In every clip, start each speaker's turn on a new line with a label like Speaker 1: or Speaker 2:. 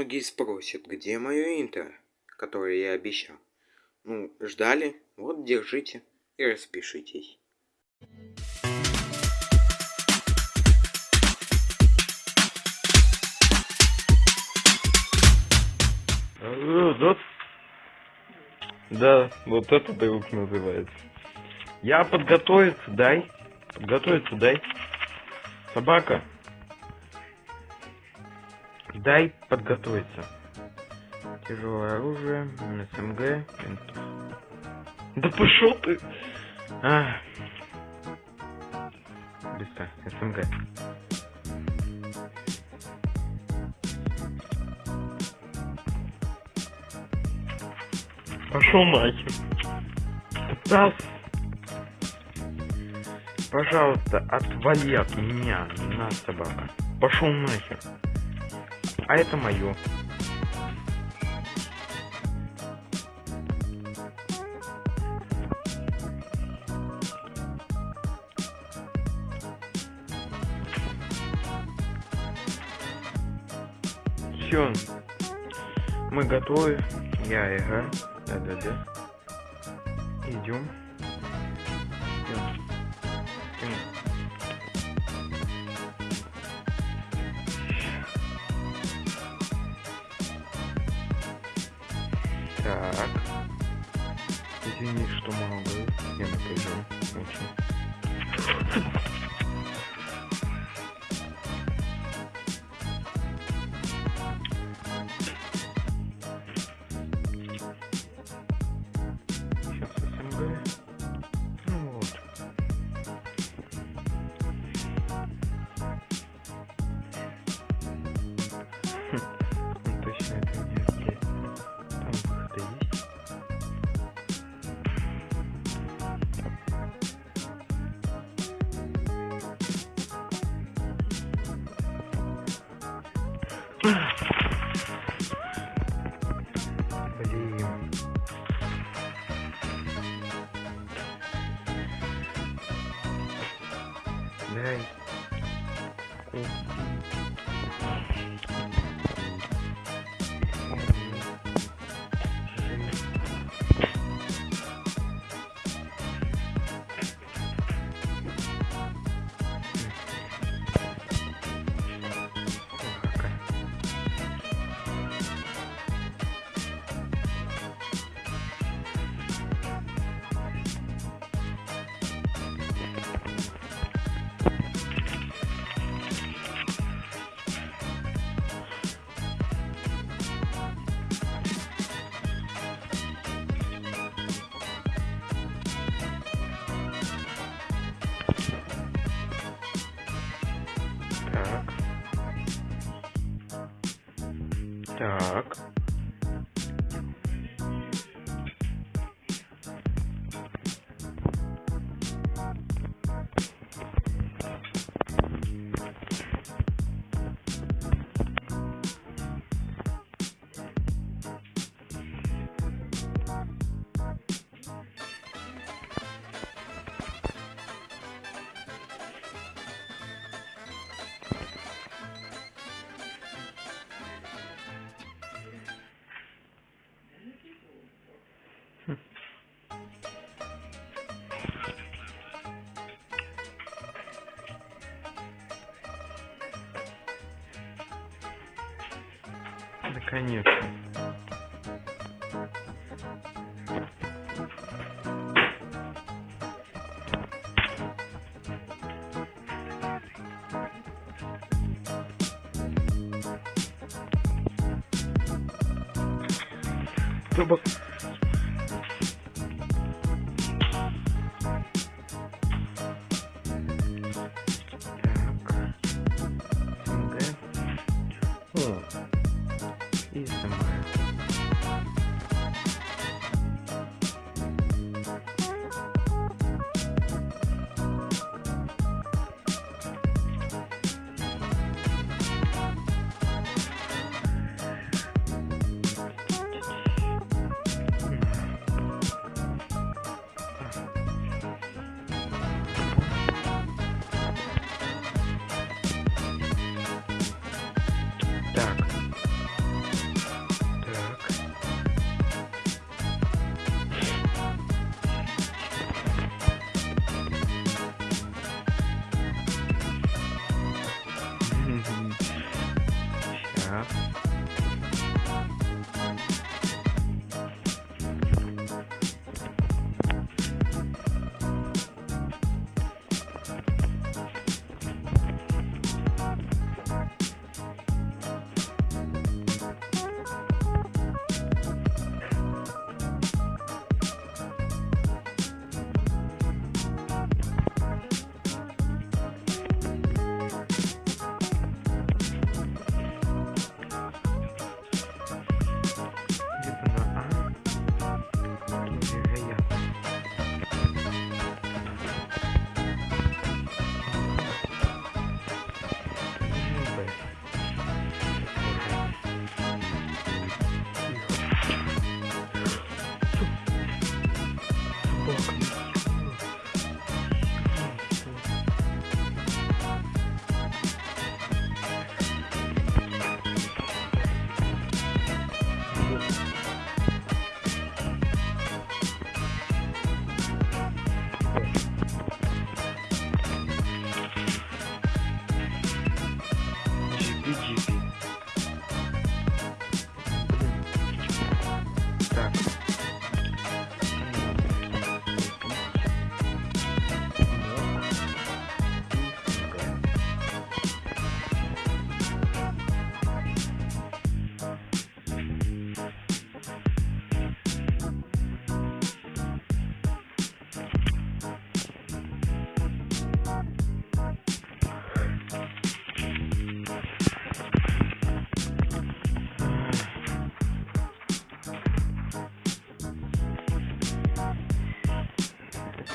Speaker 1: многие спросят, где мое интро, которое я обещал. Ну, ждали, вот держите и распишитесь.
Speaker 2: Да, вот это друг называется. Я подготовиться, дай. Подготовиться, дай. Собака. Дай подготовиться. Тяжелое оружие, СМГ, винтов. Да пошел ты! А. Быстро, СМГ. Пошел нахер. Да. Пожалуйста, отвали от меня, на собака. Пошел нахер. А это мое. Все. Мы готовы. Я играю. Да-да-да. Идем. Идем. Извини, что много. Я напряжен. Очень. Блин. Дай. Ку- Так. Наконец-то. Собак. Так.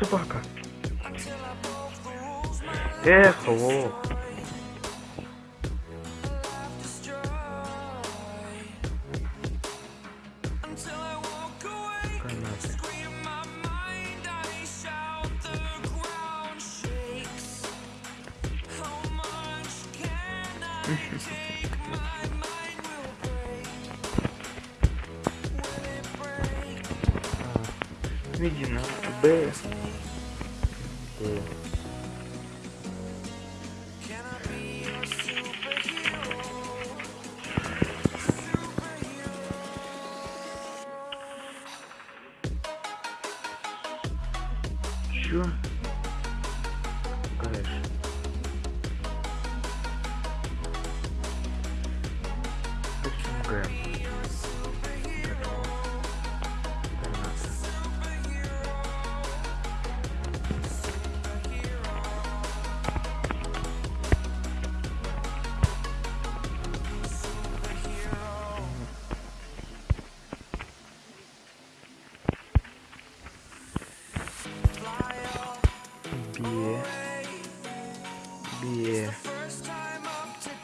Speaker 3: Собака. Эх, лох.
Speaker 4: life destroyed.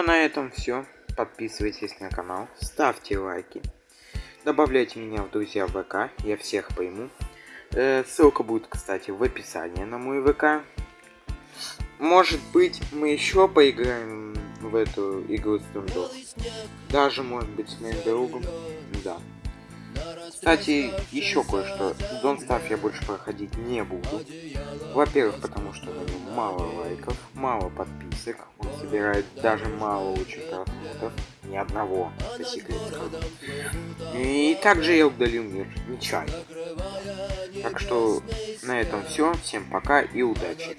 Speaker 3: а на
Speaker 2: этом все. Подписывайтесь на канал, ставьте лайки, добавляйте меня в друзья в ВК, я всех пойму. Э, ссылка будет, кстати, в описании на мой ВК. Может быть, мы еще поиграем в эту игру с Дундов. Даже, может быть, с моим другом. Да. Кстати, еще кое-что. Don't Starve я больше проходить не буду. Во-первых, потому что на нем мало лайков, мало подписок. Он собирает даже мало очень просмотров. Ни одного, по секрету. И также я удалил мир нечаянно. Так что на этом все. Всем пока и удачи.